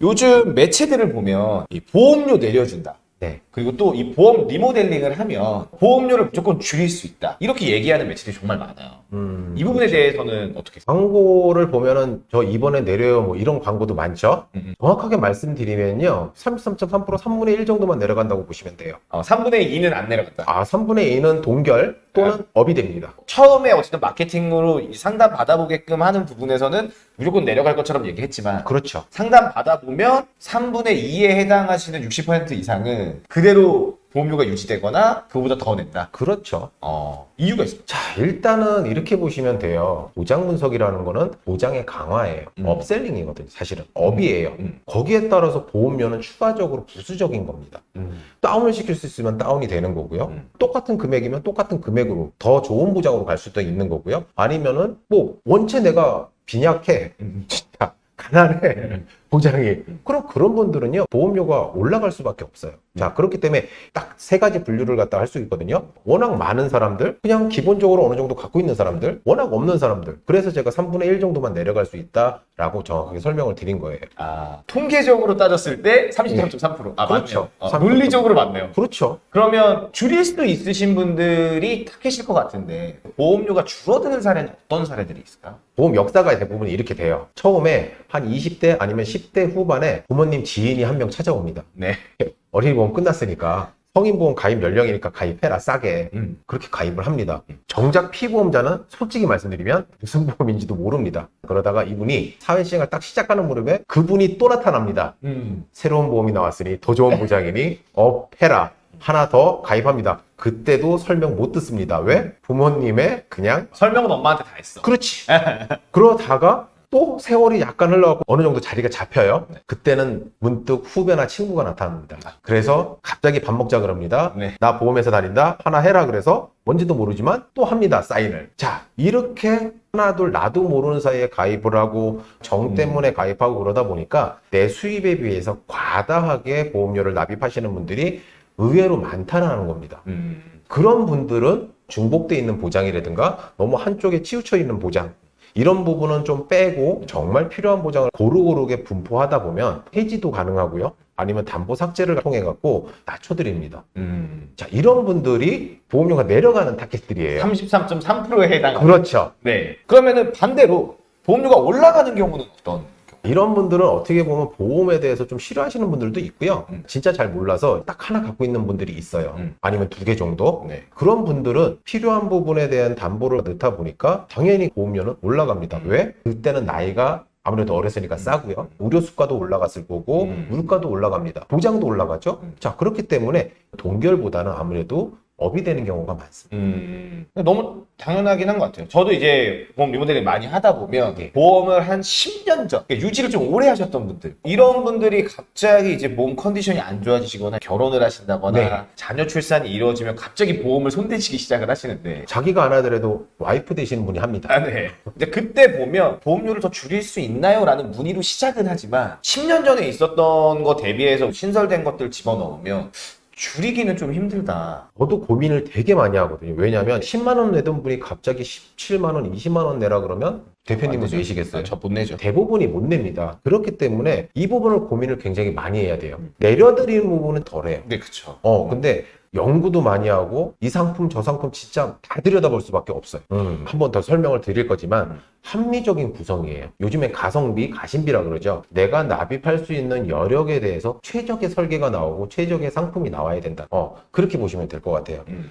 요즘 매체들을 보면 이 보험료 내려준다. 네. 그리고 또 이 보험 리모델링을 하면 보험료를 무조건 줄일 수 있다. 이렇게 얘기하는 매체들이 정말 많아요. 음, 이 부분에 대해서는 어떻게? 광고를 보면은 저 이번에 내려요 뭐 이런 광고도 많죠. 음, 음. 정확하게 말씀드리면요. 33.3% 3분의 1 정도만 내려간다고 보시면 돼요. 어, 3분의 2는 안 내려갔다. 아, 3분의 2는 동결 또는 업이 됩니다. 처음에 어쨌든 마케팅으로 이 상담 받아보게끔 하는 부분에서는 무조건 내려갈 것처럼 얘기했지만 그렇죠. 상담 받아보면 3분의 2에 해당하시는 60% 이상은 그대로 보험료가 유지되거나 그보다 더 낸다. 그렇죠. 어, 이유가 있습니다. 자, 일단은 이렇게 보시면 돼요. 보장 분석이라는 거는 보장의 강화예요. 음. upselling이거든요. 사실은 up이에요. 음. 거기에 따라서 보험료는 추가적으로 부수적인 겁니다. 다운을 시킬 수 있으면 다운이 되는 거고요. 음. 똑같은 금액이면 똑같은 금액으로 더 좋은 보장으로 갈 수도 있는 거고요. 아니면은 뭐 원체 내가 빈약해, 음. 진짜 가난해 음. 보장이. 그럼 그런 분들은요 보험료가 올라갈 수밖에 없어요. 자 그렇기 때문에 딱 세 가지 분류를 갖다 할 수 있거든요. 워낙 많은 사람들, 그냥 기본적으로 어느 정도 갖고 있는 사람들, 워낙 없는 사람들. 그래서 제가 3분의 1 정도만 내려갈 수 있다라고 정확하게 설명을 드린 거예요. 아, 통계적으로 따졌을 때 33.3%. 아, 그렇죠. 맞네요. 어, 논리적으로 맞네요. 그렇죠. 그러면 줄일 수도 있으신 분들이 타겟일 것 같은데 보험료가 줄어드는 사례는 어떤 사례들이 있을까? 보험 역사가 대부분 이렇게 돼요. 처음에 한 20대 아니면 10대 후반에 부모님 지인이 한 명 찾아옵니다. 네. 어린이 보험 끝났으니까 성인보험 가입 연령이니까 가입해라 싸게. 음. 그렇게 가입을 합니다. 정작 피보험자는 솔직히 말씀드리면 무슨 보험인지도 모릅니다. 그러다가 이분이 사회시행을 딱 시작하는 무렵에 그분이 또 나타납니다. 음. 새로운 보험이 나왔으니 더 좋은 보장이니 업해라. 하나 더 가입합니다. 그때도 설명 못 듣습니다. 왜? 부모님의 그냥 설명은 엄마한테 다 했어. 그렇지. 그러다가 또 세월이 약간 흘러가고 어느 정도 자리가 잡혀요. 그때는 문득 후배나 친구가 나타납니다. 그래서 갑자기 밥 먹자 그럽니다. 네. 나 보험회사 다닌다. 하나 해라 그래서 뭔지도 모르지만 또 합니다. 사인을. 자, 이렇게 하나 둘 나도 모르는 사이에 가입을 하고 정 음. 때문에 가입하고 그러다 보니까 내 수입에 비해서 과다하게 보험료를 납입하시는 분들이 의외로 많다는 겁니다. 음. 그런 분들은 중복돼 있는 보장이라든가 너무 한쪽에 치우쳐 있는 보장 이런 부분은 좀 빼고 정말 필요한 보장을 고루고루게 분포하다 보면 해지도 가능하고요. 아니면 담보 삭제를 통해 갖고 낮춰드립니다. 음. 자 이런 분들이 보험료가 내려가는 타겟들이에요. 33.3%에 해당. 그렇죠. 네. 그러면은 반대로 보험료가 올라가는 경우는 어떤? 이런 분들은 어떻게 보면 보험에 대해서 좀 싫어하시는 분들도 있고요. 음. 진짜 잘 몰라서 딱 하나 갖고 있는 분들이 있어요. 음. 아니면 두 개 정도. 네. 그런 분들은 필요한 부분에 대한 담보를 넣다 보니까 당연히 보험료는 올라갑니다. 음. 왜? 그때는 나이가 아무래도 어렸으니까 싸고요. 의료 수가도 올라갔을 거고 음. 물가도 올라갑니다. 보장도 올라가죠. 음. 자 그렇기 때문에 동결보다는 아무래도 업이 되는 경우가 많습니다. 음. 너무 당연하긴 한 것 같아요. 저도 이제 보험 리모델링 많이 하다 보면 네. 보험을 한 10년 전, 그러니까 유지를 좀 오래 하셨던 분들. 이런 분들이 갑자기 이제 보험 컨디션이 안 좋아지시거나 결혼을 하신다거나 네. 자녀 출산이 이루어지면 갑자기 보험을 손대시기 시작을 하시는데 자기가 안 하더라도 와이프 되시는 분이 합니다. 아, 네. 이제 그때 보면 보험료를 더 줄일 수 있나요? 라는 문의로 시작은 하지만 10년 전에 있었던 거 대비해서 신설된 것들 집어넣으면 줄이기는 좀 힘들다. 저도 고민을 되게 많이 하거든요. 왜냐하면 10만 원 내던 분이 갑자기 17만 원, 20만 원 내라 그러면 대표님은 내시겠어요? 저 못 내죠. 대부분이 못 냅니다. 그렇기 때문에 이 부분을 고민을 굉장히 많이 해야 돼요. 내려드리는 부분은 덜해요. 네, 그쵸. 어, 근데 연구도 많이 하고 이 상품 저 상품 진짜 다 들여다볼 수밖에 없어요. 음. 한번 더 설명을 드릴 거지만 음. 합리적인 구성이에요. 요즘엔 가성비, 가심비라 그러죠. 내가 납입할 수 있는 여력에 대해서 최적의 설계가 나오고 최적의 상품이 나와야 된다. 어, 그렇게 보시면 될 것 같아요. 음.